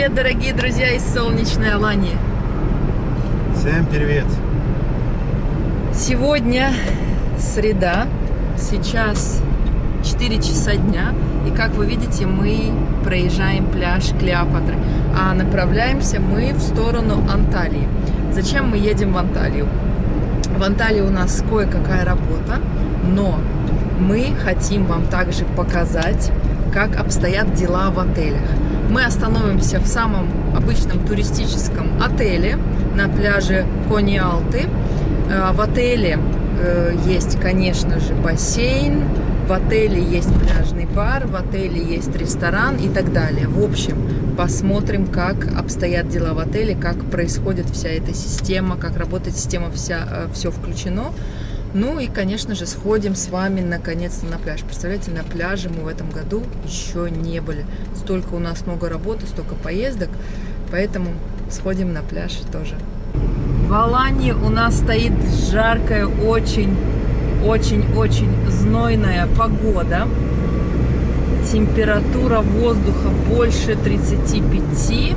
привет, дорогие друзья из солнечной Алании. Всем привет. Сегодня среда, сейчас 4 часа дня, и как вы видите, мы проезжаем пляж Клеопатры, а направляемся мы в сторону Анталии. Зачем мы едем в Анталию? В Анталии у нас кое-какая работа, но мы хотим вам также показать, как обстоят дела в отелях. Мы остановимся в самом обычном туристическом отеле на пляже Кониалты. Э, в отеле э, есть, конечно же, бассейн, в отеле есть пляжный бар, в отеле есть ресторан и так далее. В общем, посмотрим, как обстоят дела в отеле, как происходит вся эта система, как работает система, вся, э, все включено. Ну и, конечно же, сходим с вами наконец-то на пляж. Представляете, на пляже мы в этом году еще не были. Столько у нас много работы, столько поездок, поэтому сходим на пляж тоже. В Алании у нас стоит жаркая, очень, очень-очень знойная погода. Температура воздуха больше 35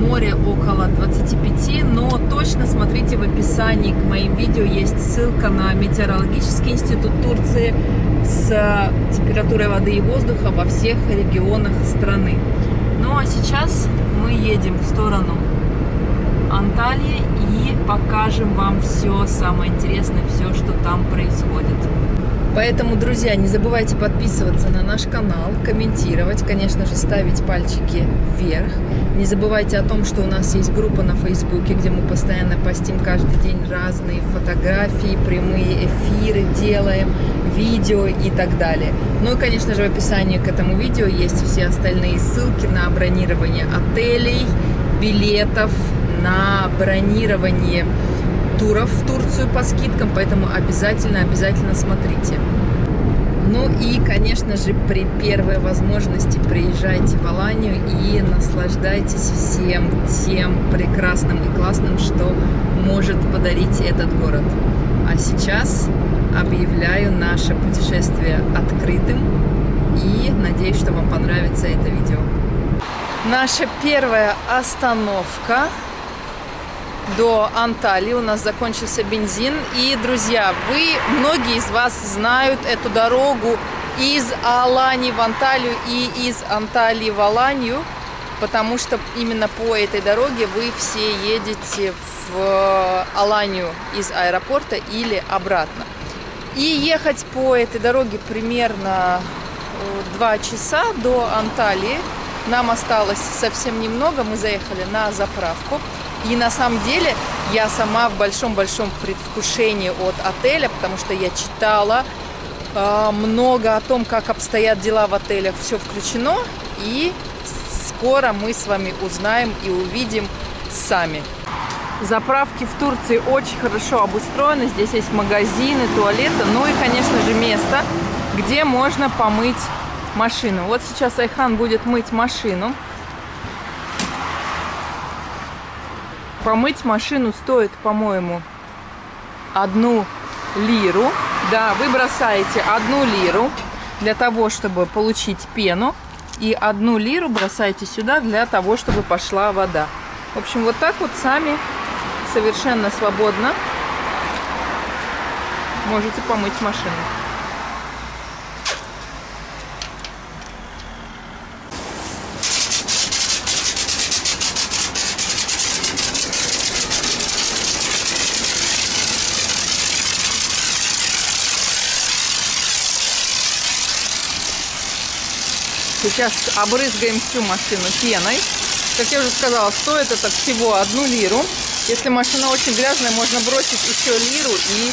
море около 25, но точно смотрите в описании к моим видео, есть ссылка на Метеорологический институт Турции с температурой воды и воздуха во всех регионах страны. Ну а сейчас мы едем в сторону Анталии и покажем вам все самое интересное, все, что там происходит. Поэтому, друзья, не забывайте подписываться на наш канал, комментировать, конечно же, ставить пальчики вверх. Не забывайте о том, что у нас есть группа на Фейсбуке, где мы постоянно постим каждый день разные фотографии, прямые эфиры делаем, видео и так далее. Ну и, конечно же, в описании к этому видео есть все остальные ссылки на бронирование отелей, билетов, на бронирование туров в Турцию по скидкам, поэтому обязательно-обязательно смотрите. Ну и, конечно же, при первой возможности приезжайте в Аланию и наслаждайтесь всем тем прекрасным и классным, что может подарить этот город. А сейчас объявляю наше путешествие открытым и надеюсь, что вам понравится это видео. Наша первая остановка до Анталии. У нас закончился бензин. И, друзья, вы, многие из вас знают эту дорогу из Алании в Анталию и из Анталии в Аланию, потому что именно по этой дороге вы все едете в Аланию из аэропорта или обратно. И ехать по этой дороге примерно 2 часа до Анталии. Нам осталось совсем немного, мы заехали на заправку. И на самом деле я сама в большом-большом предвкушении от отеля, потому что я читала э, много о том, как обстоят дела в отелях, все включено. И скоро мы с вами узнаем и увидим сами. Заправки в Турции очень хорошо обустроены. Здесь есть магазины, туалеты, ну и, конечно же, место, где можно помыть машину. Вот сейчас Айхан будет мыть машину. Помыть машину стоит, по-моему, одну лиру. Да, вы бросаете одну лиру для того, чтобы получить пену. И одну лиру бросаете сюда для того, чтобы пошла вода. В общем, вот так вот сами совершенно свободно можете помыть машину. Сейчас обрызгаем всю машину пеной. Как я уже сказала, стоит это всего одну лиру. Если машина очень грязная, можно бросить еще лиру и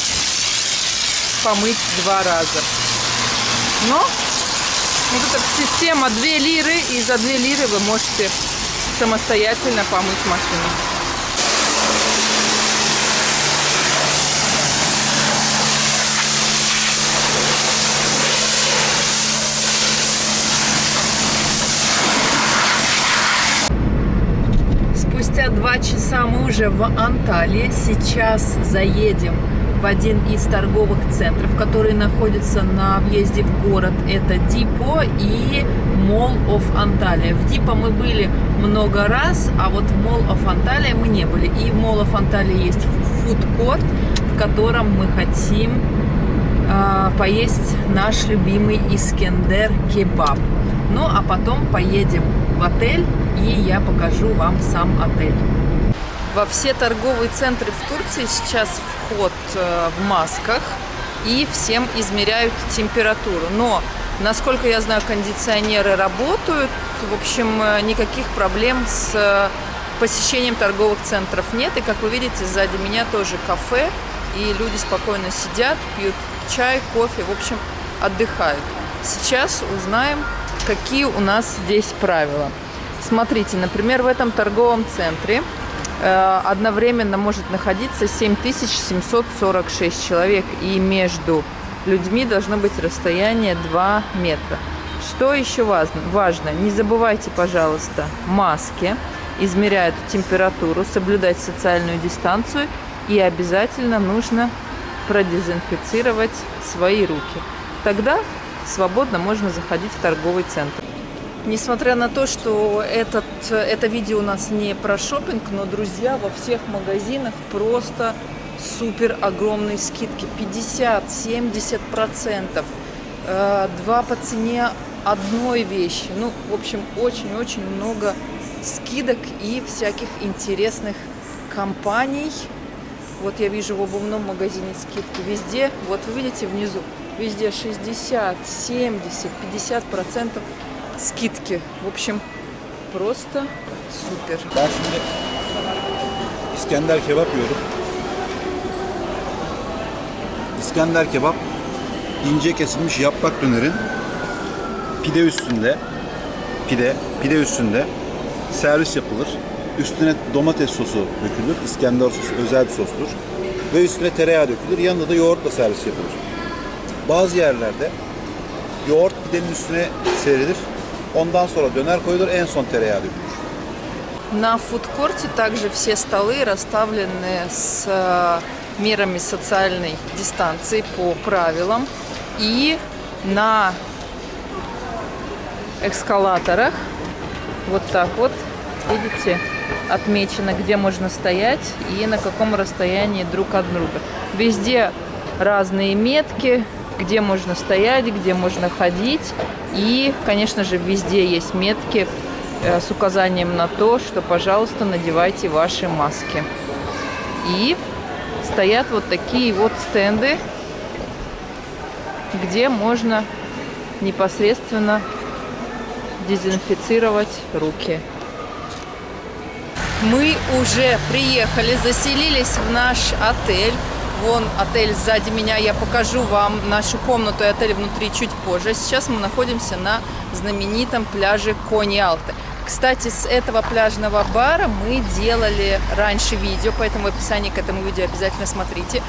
помыть два раза. Но вот эта система 2 лиры, и за 2 лиры вы можете самостоятельно помыть машину. Часа мы уже в Анталии. Сейчас заедем в один из торговых центров, который находится на въезде в город. Это Дипо и Mall of Antalya. В Дипа мы были много раз, а вот в Mall of Antalya мы не были. И в Mall of Antalya есть фудкорт, в котором мы хотим э, поесть наш любимый Искендер кебаб. Ну, а потом поедем в отель, и я покажу вам сам отель. Во все торговые центры в Турции сейчас вход э, в масках, и всем измеряют температуру. Но, насколько я знаю, кондиционеры работают. В общем, э, никаких проблем с э, посещением торговых центров нет. И, как вы видите, сзади меня тоже кафе. И люди спокойно сидят, пьют чай, кофе, в общем, отдыхают. Сейчас узнаем, какие у нас здесь правила. Смотрите, например, в этом торговом центре одновременно может находиться 7746 человек, и между людьми должно быть расстояние 2 метра. Что еще важно? важно? Не забывайте, пожалуйста, маски, измеряют температуру, соблюдать социальную дистанцию и обязательно нужно продезинфицировать свои руки. Тогда свободно можно заходить в торговый центр. Несмотря на то, что этот, это видео у нас не про шопинг, но, друзья, во всех магазинах просто супер огромные скидки. 50-70%. Э, два по цене одной вещи. Ну, в общем, очень-очень много скидок и всяких интересных компаний. Вот я вижу в обувном магазине скидки везде. Вот вы видите внизу, везде 60, 70, 50 процентов скидки. В общем, просто супер. Ben şimdi İskender kebap yiyorum. İskender kebap ince kesilmiş yaprak dönerin pide üstünde pide pide üstünde servis yapılır. Üstüne domates sosu dökülür. İskender sosu özel bir sostur. Ve üstüne tereyağı dökülür. Yanında da yoğurtla servis yapılır. Bazı yerlerde yoğurt pidenin üstüne serilir. Ondan sonra döner koyulur. En son tereyağı dökülür. На фудкорте также все столы расставлены с э, мерами социальной дистанции по правилам. И на эскалаторах вот так вот, видите, отмечено, где можно стоять и на каком расстоянии друг от друга. Везде разные метки, где можно стоять, где можно ходить. И, конечно же, везде есть метки э, с указанием на то, что, пожалуйста, надевайте ваши маски. И стоят вот такие вот стенды, где можно непосредственно дезинфицировать руки. Мы уже приехали, заселились в наш отель. Вон отель сзади меня, я покажу вам нашу комнату и отель внутри чуть позже. Сейчас мы находимся на знаменитом пляже Кони-Алты. Кстати, с этого пляжного бара мы делали раньше видео, поэтому в описании к этому видео обязательно смотрите.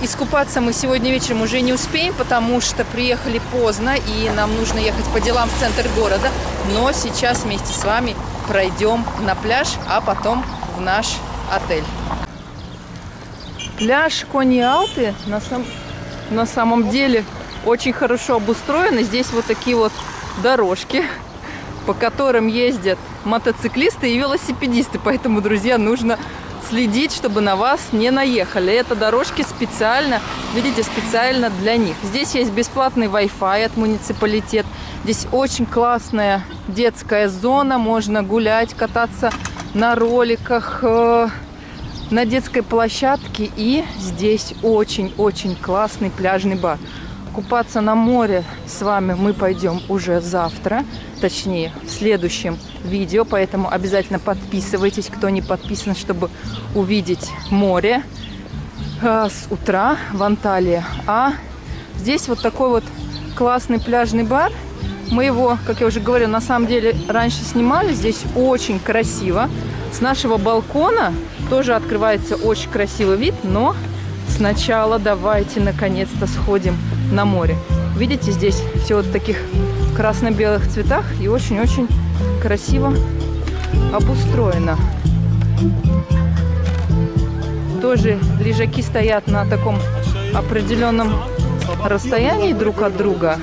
Искупаться мы сегодня вечером уже не успеем, потому что приехали поздно и нам нужно ехать по делам в центр города. Но сейчас вместе с вами пройдем на пляж, а потом в наш отель. Пляж Кони-Алты на, сам... на самом деле очень хорошо обустроен. Здесь вот такие вот дорожки, по которым ездят мотоциклисты и велосипедисты. Поэтому, друзья, нужно следить, чтобы на вас не наехали. Это дорожки специально, видите, специально для них. Здесь есть бесплатный Wi-Fi от муниципалитет. Здесь очень классная детская зона. Можно гулять, кататься на роликах, э, на детской площадке. И здесь очень-очень классный пляжный бар. Купаться на море с вами мы пойдем уже завтра, точнее в следующем видео, поэтому обязательно подписывайтесь, кто не подписан, чтобы увидеть море э, с утра в Анталии. А здесь вот такой вот классный пляжный бар. Мы его, как я уже говорила, на самом деле раньше снимали. Здесь очень красиво. С нашего балкона тоже открывается очень красивый вид, но сначала давайте наконец-то сходим на море. Видите, здесь все вот в таких красно-белых цветах и очень-очень красиво обустроено. Тоже лежаки стоят на таком определенном расстоянии друг от друга.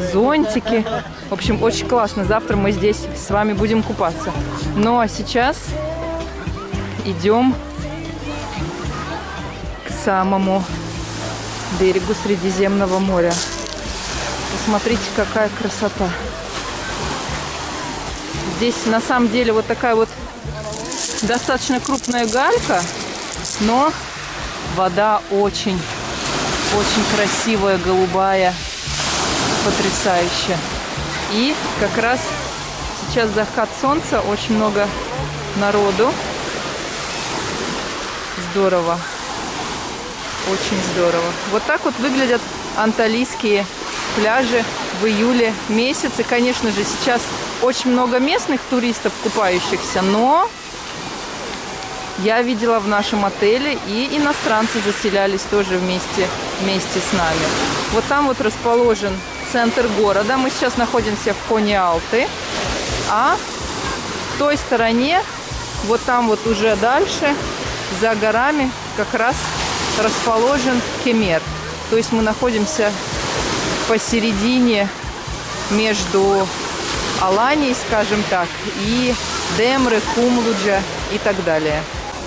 Зонтики. В общем, очень классно. Завтра мы здесь с вами будем купаться. Ну а сейчас идем к самому берегу Средиземного моря. Посмотрите, какая красота. Здесь на самом деле вот такая вот достаточно крупная галька, но вода очень, очень красивая, голубая, потрясающая. И как раз сейчас заход солнца, очень много народу. Здорово. Очень здорово. Вот так вот выглядят анталийские пляжи в июле месяце. Конечно же, сейчас очень много местных туристов, купающихся, но я видела в нашем отеле и иностранцы заселялись тоже вместе, вместе с нами. Вот там вот расположен центр города. Мы сейчас находимся в Кони-Алты. А в той стороне, вот там вот уже дальше, за горами, как раз расположен Кемер. То есть мы находимся посередине между Аланией, скажем так, и Демры, Кумлуджа и так далее.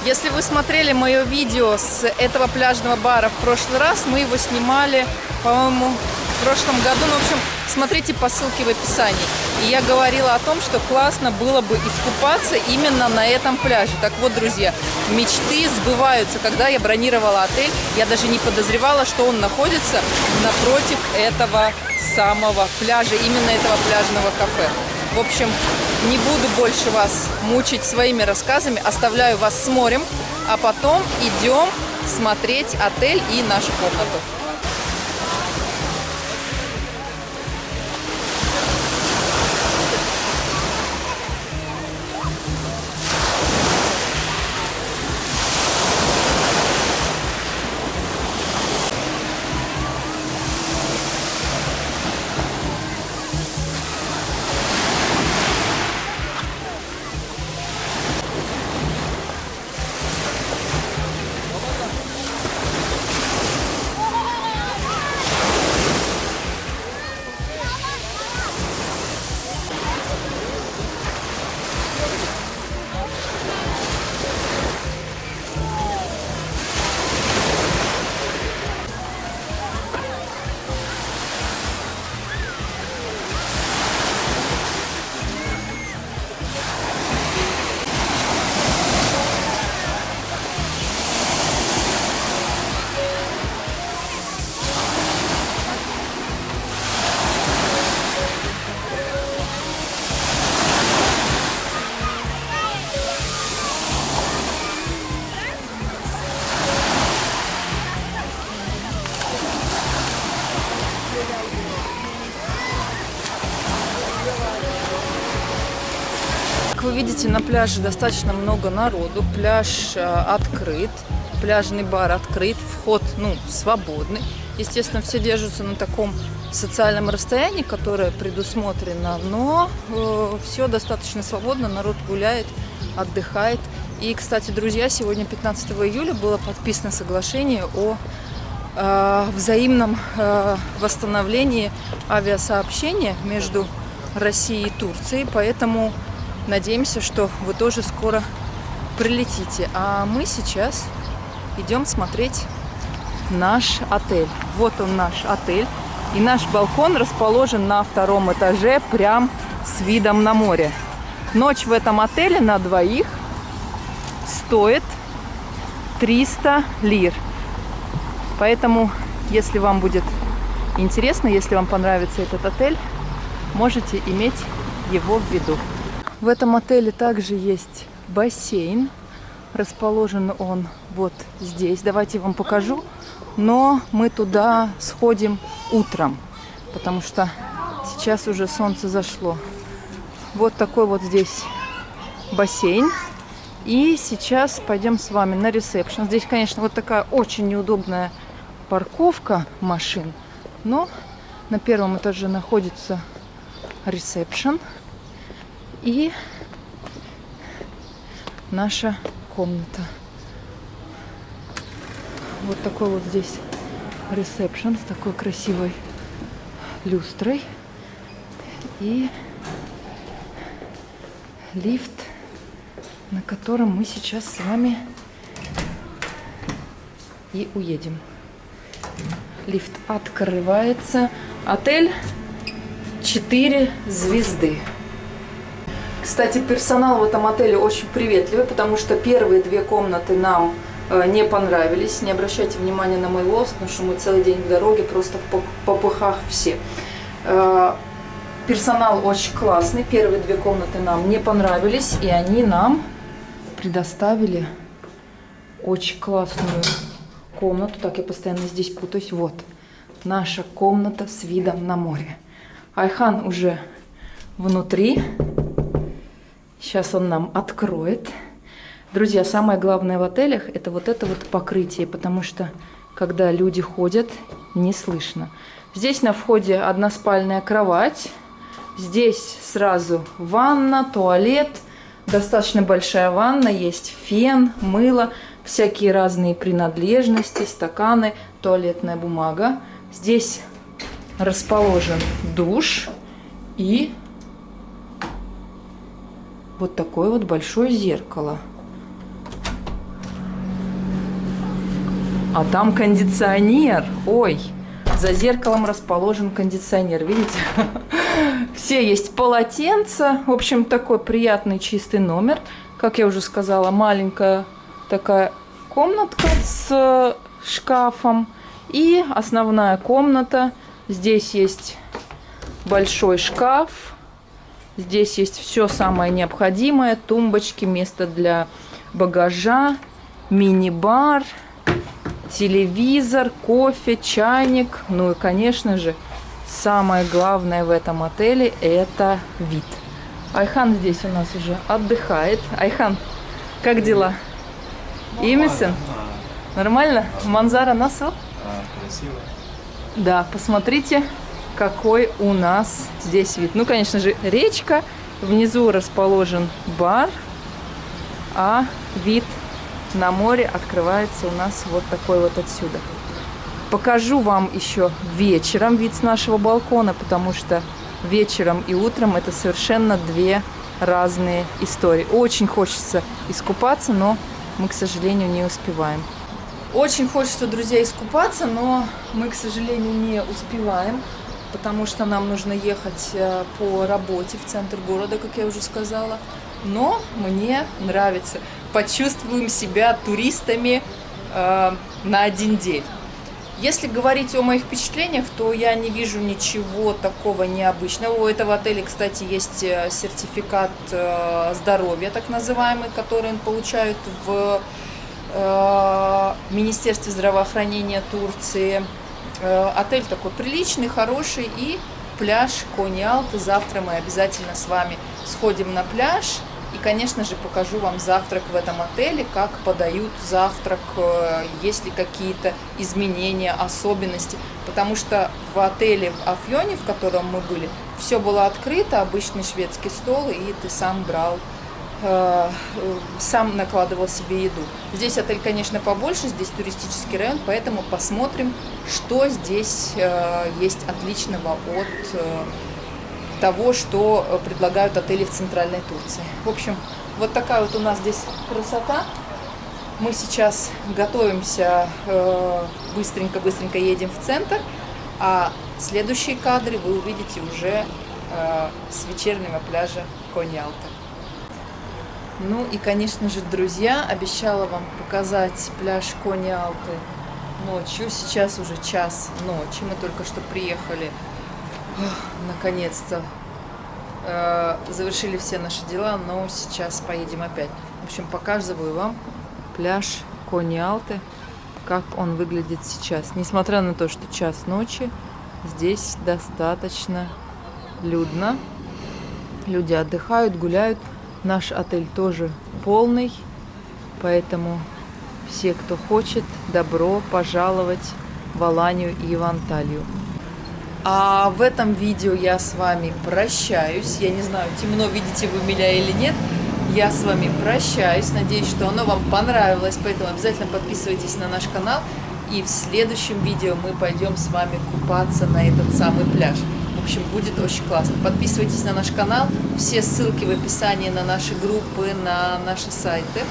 Если вы смотрели мое видео с этого пляжного бара в прошлый раз, мы его снимали, по-моему, в прошлом году. Ну, в общем, смотрите по ссылке в описании. И я говорила о том, что классно было бы искупаться именно на этом пляже. Так вот, друзья, мечты сбываются. Когда я бронировала отель, я даже не подозревала, что он находится напротив этого самого пляжа, именно этого пляжного кафе. В общем, не буду больше вас мучить своими рассказами, оставляю вас с морем, а потом идем смотреть отель и нашу комнату. Видите, на пляже достаточно много народу. Пляж э, открыт, пляжный бар открыт, вход ну, свободный. Естественно, все держатся на таком социальном расстоянии, которое предусмотрено, но э, все достаточно свободно, народ гуляет, отдыхает. И, кстати, друзья, сегодня, 15 июля, было подписано соглашение о э, взаимном э, восстановлении авиасообщения между Россией и Турцией, поэтому надеемся, что вы тоже скоро прилетите. А мы сейчас идем смотреть наш отель. Вот он наш отель. И наш балкон расположен на втором этаже, прям с видом на море. Ночь в этом отеле на двоих стоит 300 лир. Поэтому, если вам будет интересно, если вам понравится этот отель, можете иметь его в виду. В этом отеле также есть бассейн. Расположен он вот здесь. Давайте я вам покажу. Но мы туда сходим утром, потому что сейчас уже солнце зашло. Вот такой вот здесь бассейн. И сейчас пойдем с вами на ресепшн. Здесь, конечно, вот такая очень неудобная парковка машин. Но на первом этаже находится ресепшн. И наша комната. Вот такой вот здесь ресепшн с такой красивой люстрой. и лифт, на котором мы сейчас с вами и уедем. Лифт открывается. Отель 4 звезды. Кстати, персонал в этом отеле очень приветливый, потому что первые две комнаты нам э, не понравились. Не обращайте внимания на мой волос, потому что мы целый день в дороге, просто в попыхах все. Э, персонал очень классный. Первые две комнаты нам не понравились, и они нам предоставили очень классную комнату. Так, я постоянно здесь путаюсь. Вот, наша комната с видом на море. Айхан уже внутри. Сейчас он нам откроет. Друзья, самое главное в отелях это вот это вот покрытие, потому что когда люди ходят, не слышно. Здесь на входе односпальная кровать. Здесь сразу ванна, туалет. Достаточно большая ванна, есть фен, мыло, всякие разные принадлежности, стаканы, туалетная бумага. Здесь расположен душ и вот такое вот большое зеркало. А там кондиционер. Ой, за зеркалом расположен кондиционер. Видите? Все есть полотенца. В общем, такой приятный чистый номер. Как я уже сказала, маленькая такая комнатка с шкафом. И основная комната. Здесь есть большой шкаф Здесь есть все самое необходимое. Тумбочки, место для багажа, мини-бар, телевизор, кофе, чайник. Ну и, конечно же, самое главное в этом отеле – это вид. Айхан здесь у нас уже отдыхает. Айхан, как дела? Имисен? Нормально? Манзара Насыл? А, красиво. Да, посмотрите, какой у нас здесь вид. Ну, конечно же, речка. Внизу расположен бар, а вид на море открывается у нас вот такой вот отсюда. Покажу вам еще вечером вид с нашего балкона, потому что вечером и утром это совершенно две разные истории. Очень хочется искупаться, но мы, к сожалению, не успеваем. Очень хочется, друзья, искупаться, но мы, к сожалению, не успеваем потому что нам нужно ехать э, по работе в центр города, как я уже сказала. Но мне нравится. Почувствуем себя туристами э, на один день. Если говорить о моих впечатлениях, то я не вижу ничего такого необычного. У этого отеля, кстати, есть э, сертификат э, здоровья, так называемый, который получают в э, Министерстве здравоохранения Турции. Э, отель такой приличный, хороший и пляж Кони-Алты. Завтра мы обязательно с вами сходим на пляж. И, конечно же, покажу вам завтрак в этом отеле, как подают завтрак, э, есть ли какие-то изменения, особенности. Потому что в отеле в Афьоне, в котором мы были, все было открыто, обычный шведский стол, и ты сам брал сам накладывал себе еду. Здесь отель, конечно, побольше, здесь туристический район, поэтому посмотрим, что здесь э, есть отличного от э, того, что предлагают отели в центральной Турции. В общем, вот такая вот у нас здесь красота. Мы сейчас готовимся, быстренько-быстренько едем в центр, а следующие кадры вы увидите уже с вечернего пляжа Коньялта. Ну и, конечно же, друзья, обещала вам показать пляж Кони Алты ночью. Сейчас уже час ночи, мы только что приехали, наконец-то. Э, завершили все наши дела, но сейчас поедем опять. В общем, показываю вам пляж Кони Алты, как он выглядит сейчас. Несмотря на то, что час ночи, здесь достаточно людно. Люди отдыхают, гуляют. Наш отель тоже полный, поэтому все, кто хочет, добро пожаловать в Аланию и в Анталию. А в этом видео я с вами прощаюсь. Я не знаю, темно, видите вы меня или нет. Я с вами прощаюсь. Надеюсь, что оно вам понравилось. Поэтому обязательно подписывайтесь на наш канал. И в следующем видео мы пойдем с вами купаться на этот самый пляж. В общем, будет очень классно. Подписывайтесь на наш канал. Все ссылки в описании на наши группы, на наши сайты.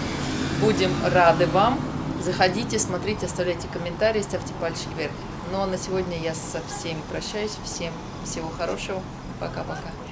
Будем рады вам. Заходите, смотрите, оставляйте комментарии, ставьте пальчик вверх. Ну а на сегодня я со всеми прощаюсь. Всем всего хорошего. Пока-пока.